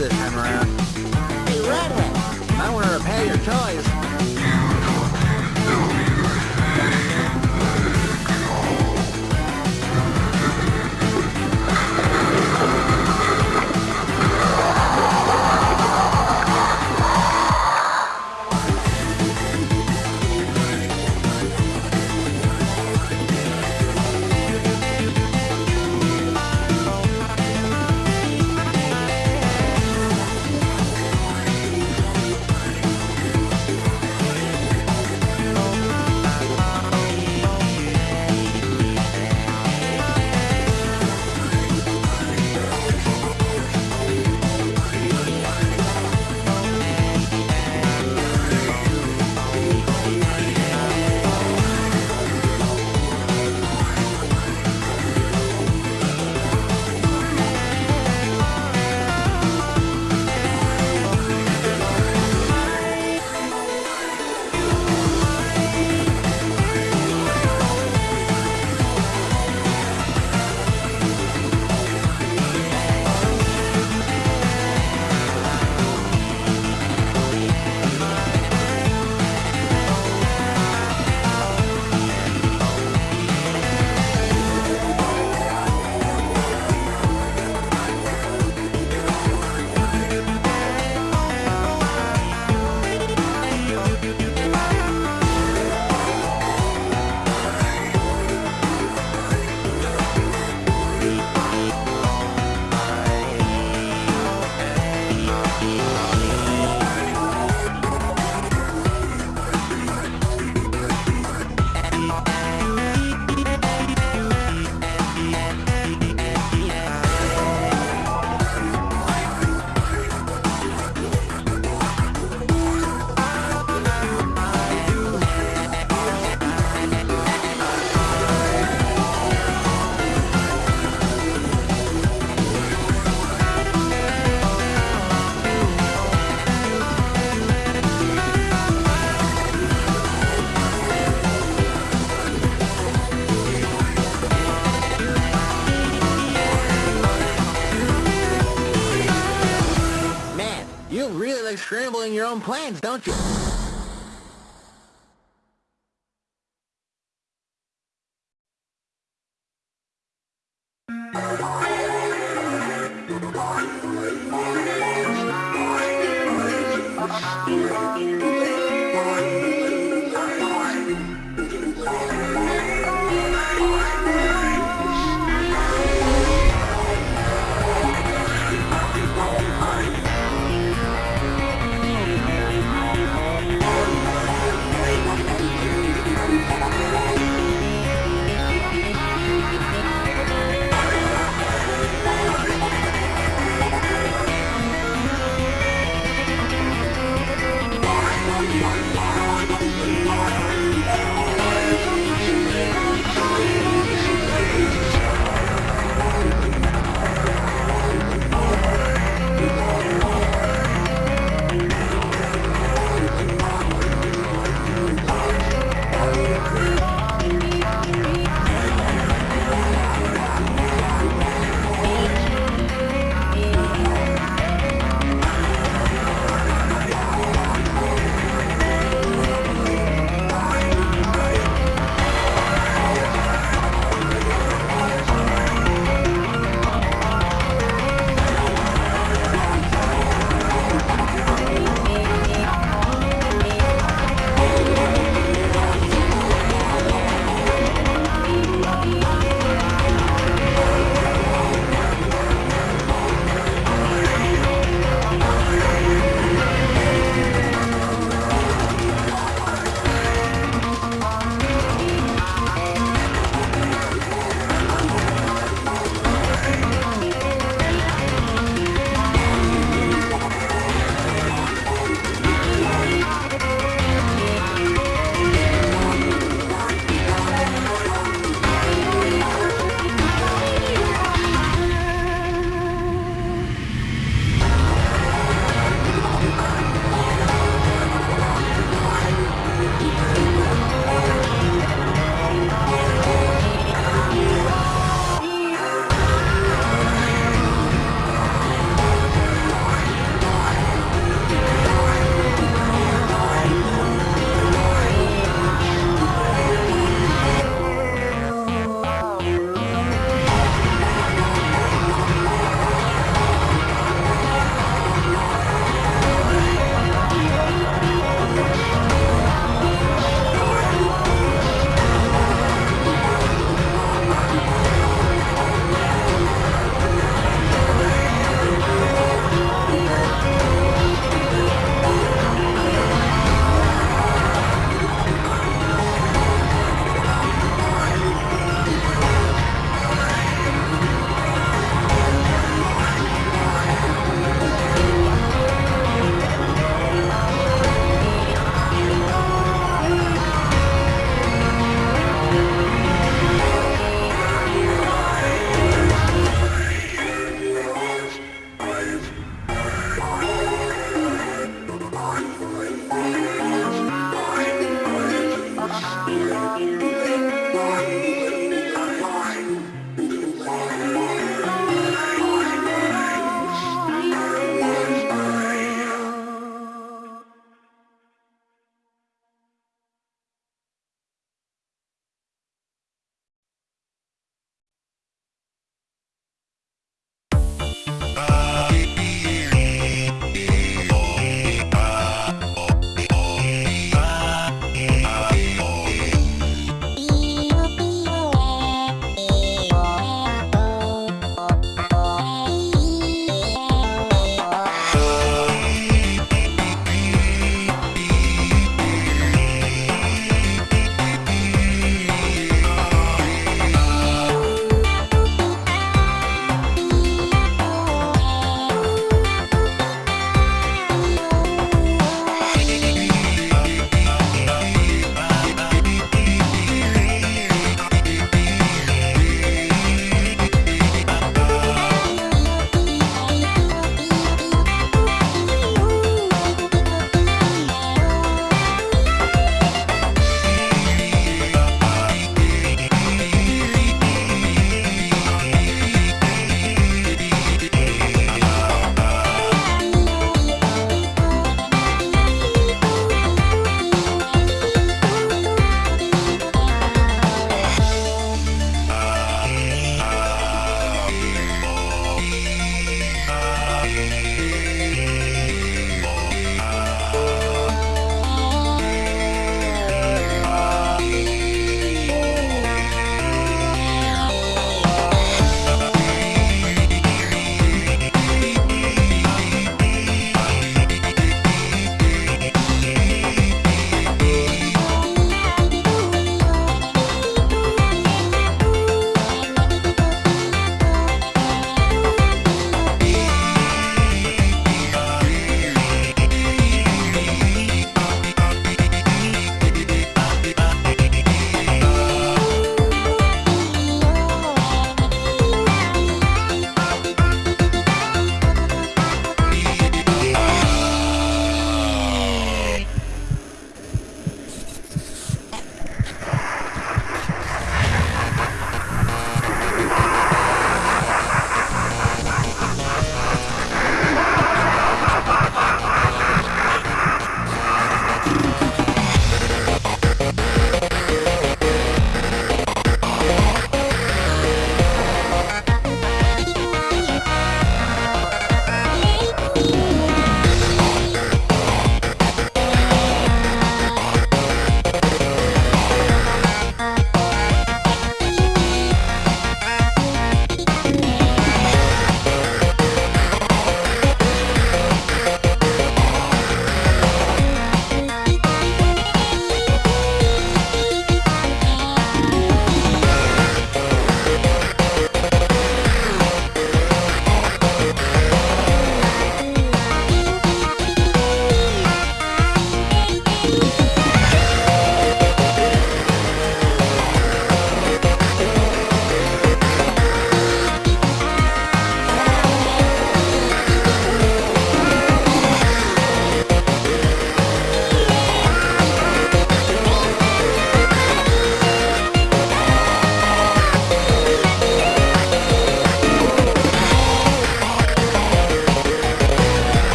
This time around.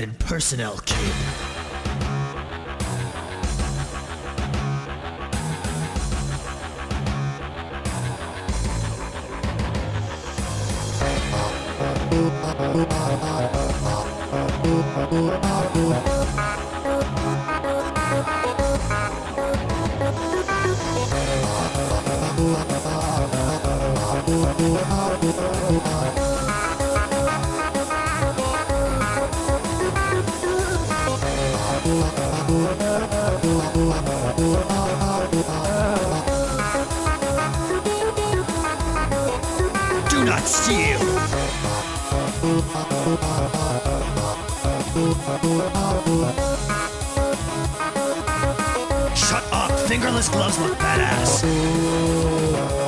Nothing personnel, kid. Fingerless gloves look badass!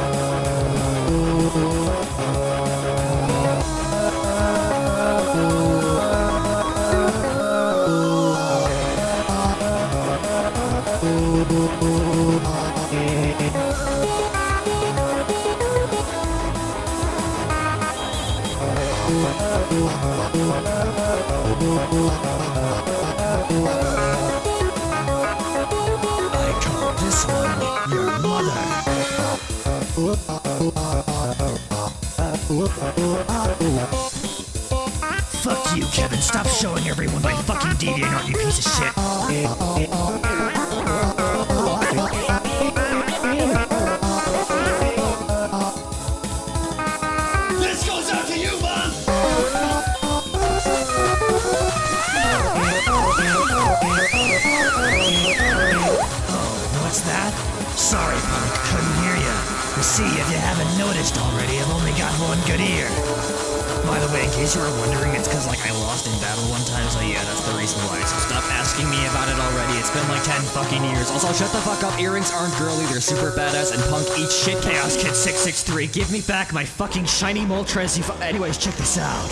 Fuck you, Kevin. Stop showing everyone my fucking DeviantArt, you piece of shit. Already, I've only got one good ear. By the way, in case you were wondering, it's because, like, I lost in battle one time, so yeah, that's the reason why. So stop asking me about it already. It's been like 10 fucking years. Also, shut the fuck up. Earrings aren't girly, they're super badass, and punk Eat shit. Chaos Kid 663, give me back my fucking shiny Moltres. You Anyways, check this out.